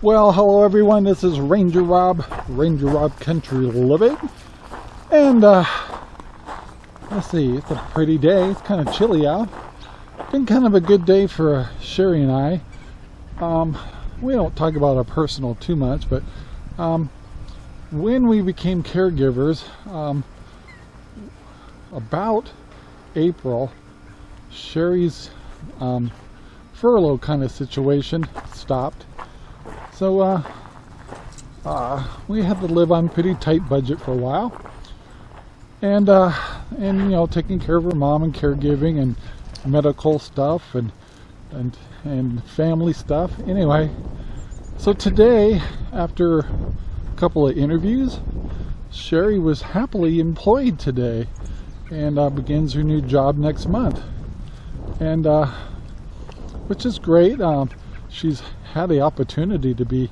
Well, hello everyone. This is Ranger Rob, Ranger Rob Country Living, and uh, let's see. It's a pretty day. It's kind of chilly out. Been kind of a good day for Sherry and I. Um, we don't talk about our personal too much, but um, when we became caregivers, um, about April, Sherry's um, furlough kind of situation stopped so uh, uh, we had to live on pretty tight budget for a while. And, uh, and you know, taking care of her mom and caregiving and medical stuff and, and, and family stuff. Anyway, so today, after a couple of interviews, Sherry was happily employed today and uh, begins her new job next month. And, uh, which is great. Um, she's had the opportunity to be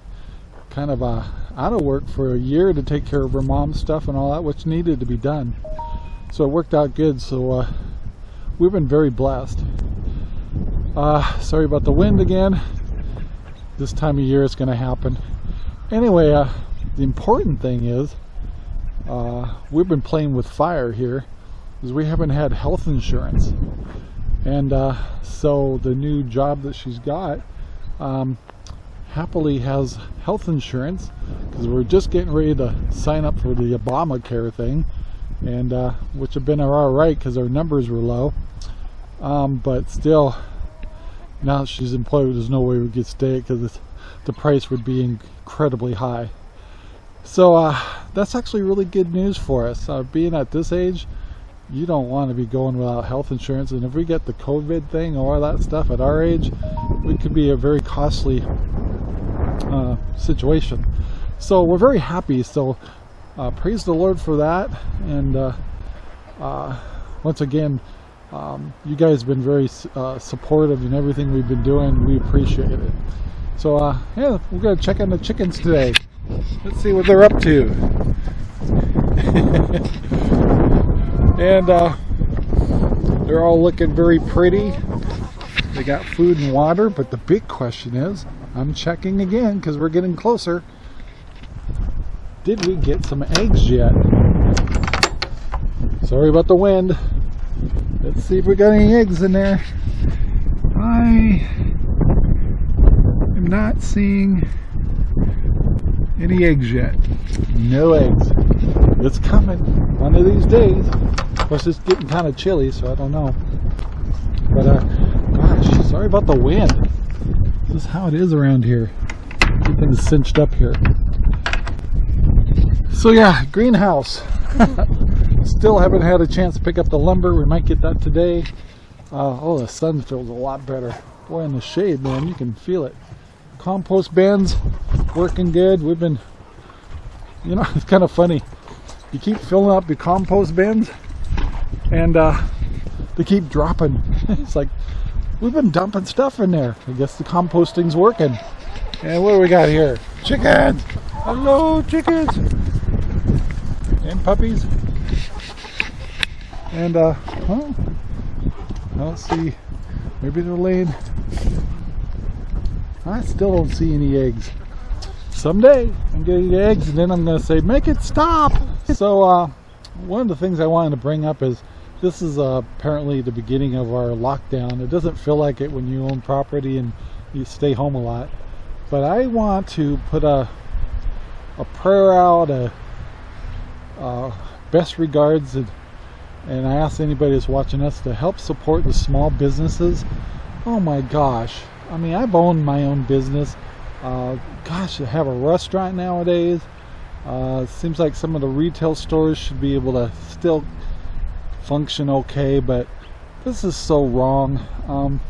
kind of uh, out of work for a year to take care of her mom's stuff and all that, which needed to be done. So it worked out good. So uh, we've been very blessed. Uh, sorry about the wind again. This time of year it's going to happen. Anyway, uh, the important thing is uh, we've been playing with fire here because we haven't had health insurance. And uh, so the new job that she's got um, happily has health insurance because we're just getting ready to sign up for the Obamacare thing and uh, which have been all right because our numbers were low. Um, but still now that she's employed there's no way we could stay because the price would be incredibly high. So uh, that's actually really good news for us. Uh, being at this age you don't want to be going without health insurance and if we get the COVID thing or all that stuff at our age it could be a very costly uh, situation. So we're very happy. So uh, praise the Lord for that. And uh, uh once again um, you guys have been very uh, supportive in everything we've been doing. We appreciate it. So uh, yeah we're gonna check on the chickens today. Let's see what they're up to. And they're all looking very pretty they got food and water but the big question is I'm checking again because we're getting closer. Did we get some eggs yet? Sorry about the wind. Let's see if we got any eggs in there. I am not seeing any eggs yet. No eggs. It's coming one of these days. Of course, it's getting kind of chilly, so I don't know. But, uh, gosh, sorry about the wind. This is how it is around here. Everything's cinched up here. So yeah, greenhouse. Still haven't had a chance to pick up the lumber. We might get that today. Uh, oh, the sun feels a lot better. Boy, in the shade, man, you can feel it. Compost bins working good. We've been, you know, it's kind of funny. You keep filling up your compost bins and uh, they keep dropping. it's like we've been dumping stuff in there. I guess the composting's working. And what do we got here? Chickens! Hello, chickens! And puppies. And, uh, huh? Let's see. Maybe they're laying. I still don't see any eggs. Someday I'm getting eggs and then I'm going to say, make it stop! So, uh, one of the things I wanted to bring up is this is uh, apparently the beginning of our lockdown. It doesn't feel like it when you own property and you stay home a lot. But I want to put a, a prayer out, a, a best regards, and, and I ask anybody that's watching us to help support the small businesses. Oh my gosh. I mean, I've owned my own business. Uh, gosh, to have a restaurant nowadays. Uh, seems like some of the retail stores should be able to still function okay, but this is so wrong. Um,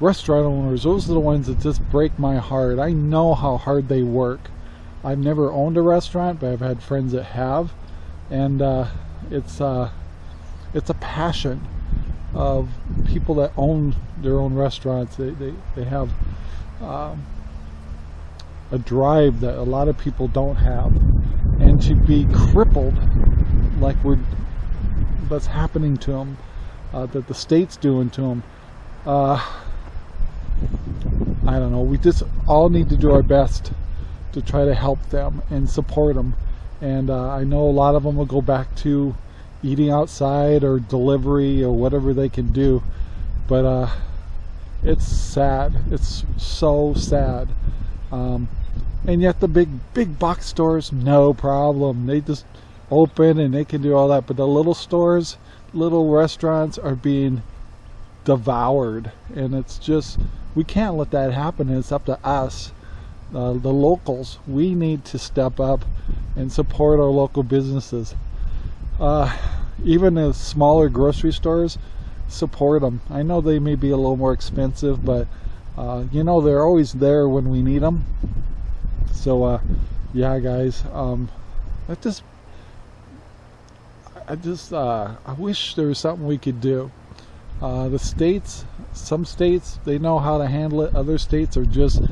restaurant owners, those are the ones that just break my heart. I know how hard they work. I've never owned a restaurant, but I've had friends that have, and uh, it's uh, it's a passion of people that own their own restaurants. They they, they have um, a drive that a lot of people don't have, and to be crippled like we're that's happening to them, uh, that the state's doing to them. Uh, I don't know. We just all need to do our best to try to help them and support them. And uh, I know a lot of them will go back to eating outside or delivery or whatever they can do. But uh, it's sad. It's so sad. Um, and yet the big big box stores, no problem. They just open and they can do all that. But the little stores, little restaurants are being devoured, and it's just we can't let that happen. It's up to us, uh, the locals. We need to step up and support our local businesses. Uh, even the smaller grocery stores, support them. I know they may be a little more expensive, but uh, you know they're always there when we need them. So uh, yeah, guys, um, I just, I just, uh, I wish there was something we could do. Uh, the states, some states, they know how to handle it. Other states are just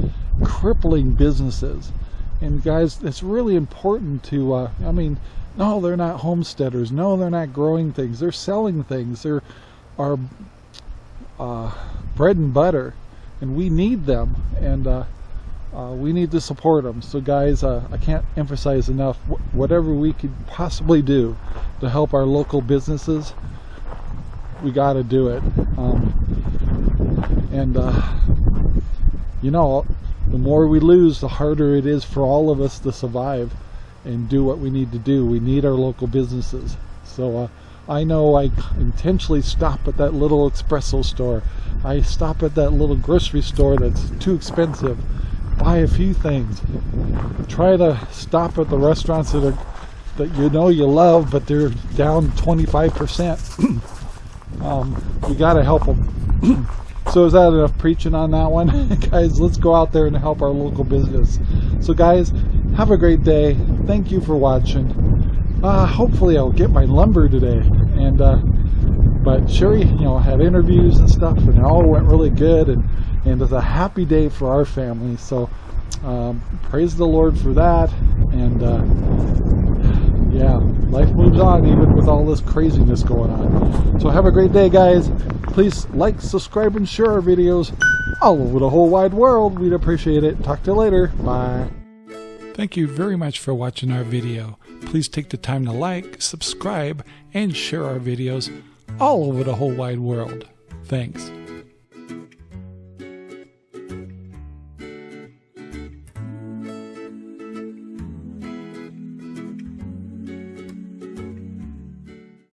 crippling businesses. And guys, it's really important to, uh, I mean, no, they're not homesteaders. No, they're not growing things. They're selling things. They're our uh, bread and butter, and we need them, and uh, we need to support them. So, guys, uh, I can't emphasize enough wh whatever we could possibly do to help our local businesses. We got to do it, um, and uh, you know, the more we lose, the harder it is for all of us to survive and do what we need to do. We need our local businesses. So. Uh, I know I intentionally stop at that little espresso store. I stop at that little grocery store that's too expensive. Buy a few things. Try to stop at the restaurants that are that you know you love, but they're down 25%. um, you got to help them. so is that enough preaching on that one? guys, let's go out there and help our local business. So guys, have a great day. Thank you for watching uh, hopefully I'll get my lumber today. And uh, but Sherry, you know, had interviews and stuff, and it all went really good, and and it's a happy day for our family. So um, praise the Lord for that, and uh, yeah, life moves on even with all this craziness going on. So have a great day, guys. Please like, subscribe, and share our videos all over the whole wide world. We'd appreciate it. Talk to you later. Bye. Thank you very much for watching our video. Please take the time to like, subscribe, and share our videos all over the whole wide world. Thanks.